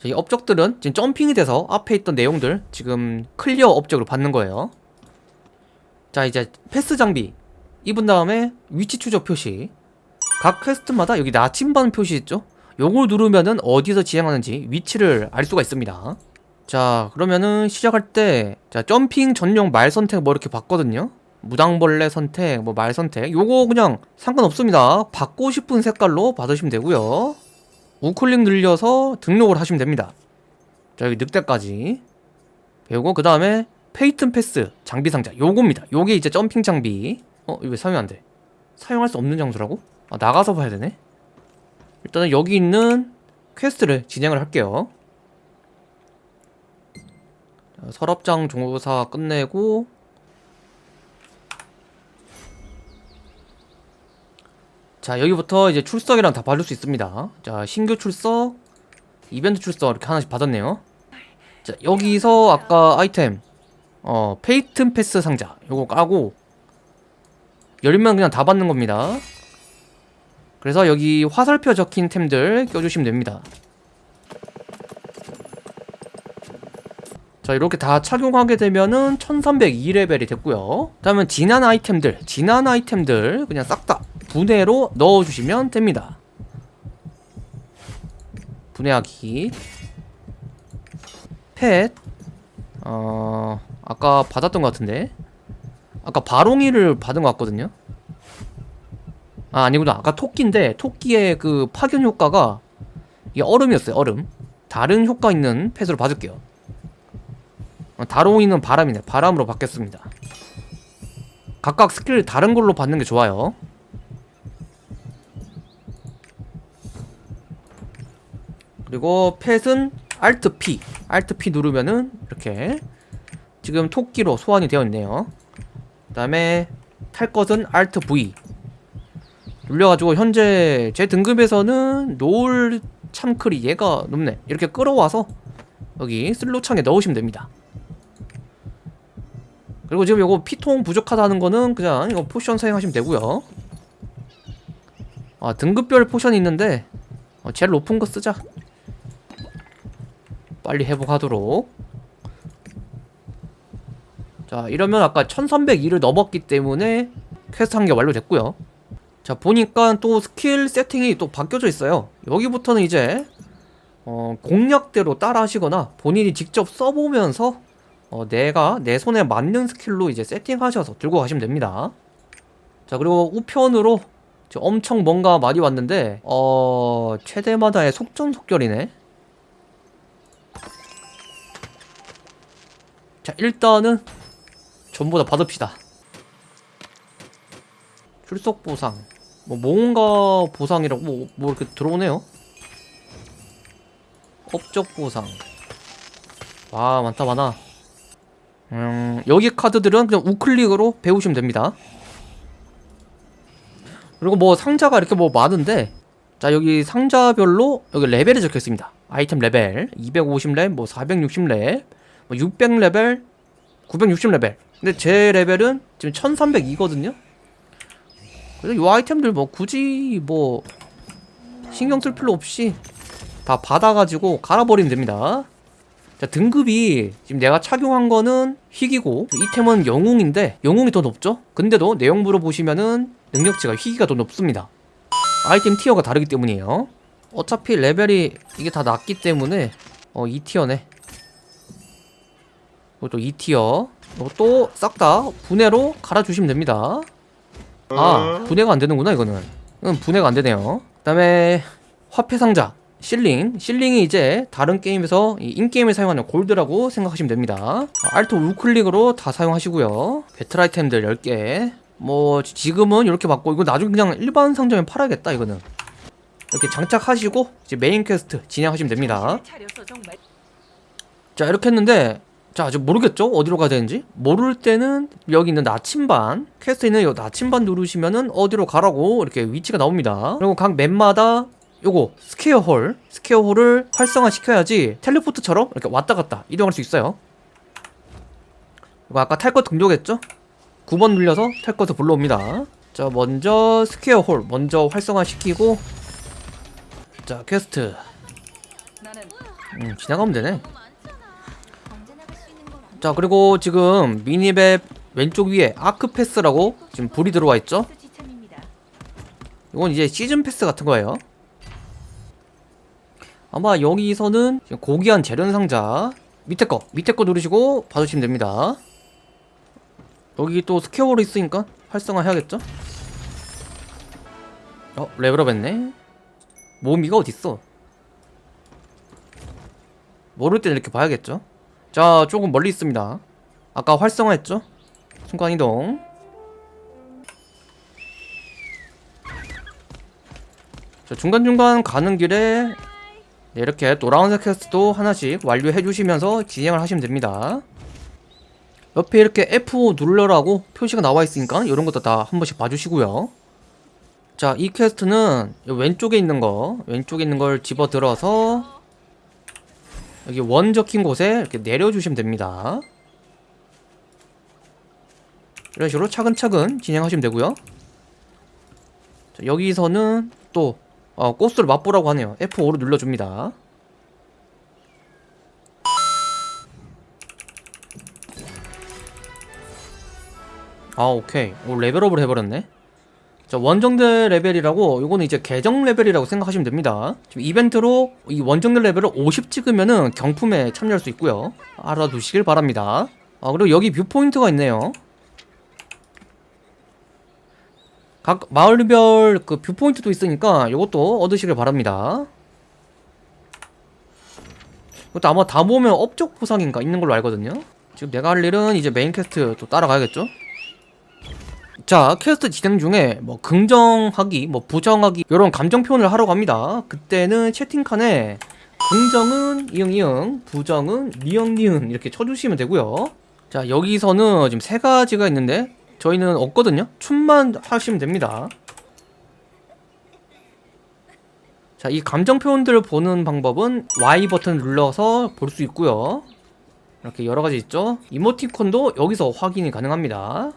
자, 이 업적들은 지금 jumping이 돼서 앞에 있던 내용들 지금 clear 업적으로 받는 거예요. 자 이제 패스 장비 입은 다음에 위치 추적 표시 각 quest마다 여기 나침반 표시 있죠? 요걸 누르면은 어디서 진행하는지 위치를 알 수가 있습니다. 자 그러면은 시작할 때 자 jumping 전용 말 선택 뭐 이렇게 봤거든요. 무당벌레 선택 뭐 말 선택 요거 그냥 상관없습니다. 받고 싶은 색깔로 받으시면 되고요. 우클릭 눌러서 등록을 하시면 됩니다. 자 여기 늑대까지 배우고 그 다음에 페이튼 패스 장비 상자 요겁니다. 요게 이제 jumping 장비 어 이거 왜 사용 안 돼? 사용할 수 없는 장소라고? 아 나가서 봐야 되네. 일단은 여기 있는 quest를 진행을 할게요. 자, 서랍장 조사 끝내고 자 여기부터 이제 출석이랑 다 받을 수 있습니다. 자 신규 출석 이벤트 출석 이렇게 하나씩 받았네요. 자 여기서 아까 아이템 어 페이튼 패스 상자 요거 까고 열면 그냥 다 받는 겁니다. 그래서 여기 화살표 적힌 템들 껴주시면 됩니다. 자 이렇게 다 착용하게 되면은 1302레벨이 됐고요. 다음은 진한 아이템들 진한 아이템들 그냥 싹 다 분해로 넣어주시면 됩니다. 분해하기. 펫. 어... 아까 받았던 것 같은데. 아까 바롱이를 받은 것 같거든요. 아 아니구나. 아까 토끼인데 토끼의 그 파견 효과가 이게 얼음이었어요 얼음. 다른 효과 있는 펫으로 받을게요. 어, 다롱이는 바람이네. 바람으로 바뀌었습니다. 각각 스킬 다른 걸로 받는 게 좋아요 그리고 펫은 Alt P. Alt P 누르면은 이렇게 지금 토끼로 소환이 되어 있네요. 그 다음에 탈 것은 Alt V. 눌려가지고 현재 제 등급에서는 노을 참크리 얘가 높네. 이렇게 끌어와서 여기 슬로창에 넣으시면 됩니다. 그리고 지금 요거 피통 부족하다는 거는 그냥 이거 potion 사용하시면 되고요. 아 등급별 potion이 있는데 어, 제일 높은 거 쓰자 빨리 회복하도록. 자 이러면 아까 1302를 넘었기 때문에 퀘스트 한 개 완료됐고요. 자 보니까 또 스킬 세팅이 또 바뀌어져 있어요. 여기부터는 이제 어, 공략대로 따라 하시거나 본인이 직접 써보면서 어, 내가 내 손에 맞는 스킬로 이제 세팅하셔서 들고 가시면 됩니다. 자 그리고 우편으로 엄청 뭔가 많이 왔는데 어... 최대마다의 속전속결이네 자 일단은 전부 다 받읍시다. 출석 보상. 뭐 뭔가 보상이라고 뭐, 뭐 이렇게 들어오네요. 업적 보상. 와 많다 많아. 음 여기 카드들은 그냥 우클릭으로 배우시면 됩니다. 그리고 뭐 상자가 이렇게 뭐 많은데 자 여기 상자별로 여기 레벨이 적혀 있습니다. 아이템 레벨. 250렙 뭐 460렙 뭐 600레벨 960레벨. 근데 제 레벨은 지금 1302거든요? 그래서 이 아이템들 뭐 굳이 뭐 신경 쓸 필요 없이 다 받아가지고 갈아버리면 됩니다. 자 등급이 지금 내가 착용한 거는 희귀고 이템은 영웅인데 영웅이 더 높죠? 근데도 내용부로 보시면은 능력치가 희귀가 더 높습니다. 아이템 티어가 다르기 때문이에요. 어차피 레벨이 이게 다 낮기 때문에 어 2티어네 이것도 2티어. 이것도 싹다 분해로 갈아주시면 됩니다. 아 분해가 안되는구나 이거는. 응 분해가 안되네요. 그 다음에 화폐상자 실링. 실링이 이제 다른 게임에서 in-game에 사용하는 골드라고 생각하시면 됩니다. Alt 우클릭으로 다 사용하시고요. 배틀 아이템들 10개. 뭐 지금은 이렇게 받고 이거 나중에 그냥 일반 상점에 팔아야겠다 이거는. 이렇게 장착하시고 이제 main quest 진행하시면 됩니다. 자 이렇게 했는데 자 아직 모르겠죠? 어디로 가야 되는지? 모를 때는 여기 있는 나침반 quest에 있는 이 나침반 누르시면은 어디로 가라고 이렇게 위치가 나옵니다 그리고 각 map마다 요거 square hole square hole을 활성화 시켜야지 teleport처럼 이렇게 왔다 갔다 이동할 수 있어요 이거 아까 탈 것 등록했죠? 9번 눌려서 탈 것을 불러옵니다 자 먼저 square hole 먼저 활성화 시키고 자 퀘스트 음, 지나가면 되네. 자 그리고 지금 minimap 왼쪽 위에 아크 패스라고 지금 불이 들어와 있죠? 이건 이제 시즌 패스 같은 거예요. 아마 여기서는 고귀한 재련 상자 밑에 거 밑에 거 누르시고 받으시면 됩니다. 여기 또 square hole 있으니까 활성화 해야겠죠? 어 level up 했네. 모미가 어딨어? 모를 때는 이렇게 봐야겠죠? 자 조금 멀리 있습니다. 아까 활성화했죠? 순간이동. 자, 중간중간 가는 길에 네, 이렇게 노란색 quest도 하나씩 완료해 주시면서 진행을 하시면 됩니다. 옆에 이렇게 F5 눌러라고 표시가 나와 있으니까 이런 것도 다 한 번씩 봐주시고요. 자, 이 quest는 이 왼쪽에 있는 거, 왼쪽에 있는 걸 집어 들어서 여기 원 적힌 곳에 이렇게 내려주시면 됩니다. 이런 식으로 차근차근 진행하시면 되고요. 자, 여기서는 또 어, 코스를 맛보라고 하네요. F5로 눌러줍니다. 아 오케이 오 level up을 해버렸네 자 원정대 레벨이라고 요거는 이제 계정 레벨이라고 생각하시면 됩니다. 지금 이벤트로 이 원정대 레벨을 50 찍으면은 경품에 참여할 수 있고요. 알아두시길 바랍니다. 아 그리고 여기 viewpoint가 있네요. 각 마을별 그 viewpoint도 있으니까 요것도 얻으시길 바랍니다. 이것도 아마 다 모으면 업적 보상인가 있는 걸로 알거든요. 지금 내가 할 일은 이제 main quest 또 따라가야겠죠 자 퀘스트 진행 중에 뭐 긍정하기 뭐 부정하기 이런 감정 표현을 하라고 합니다. 그때는 채팅칸에 긍정은 이응이응 부정은 니은니은 이렇게 쳐주시면 되고요. 자 여기서는 지금 세 가지가 있는데 저희는 없거든요. 춤만 하시면 됩니다. 자 이 감정 표현들을 보는 방법은 Y 버튼 눌러서 볼 수 있고요. 이렇게 여러 가지 있죠? 이모티콘도 여기서 확인이 가능합니다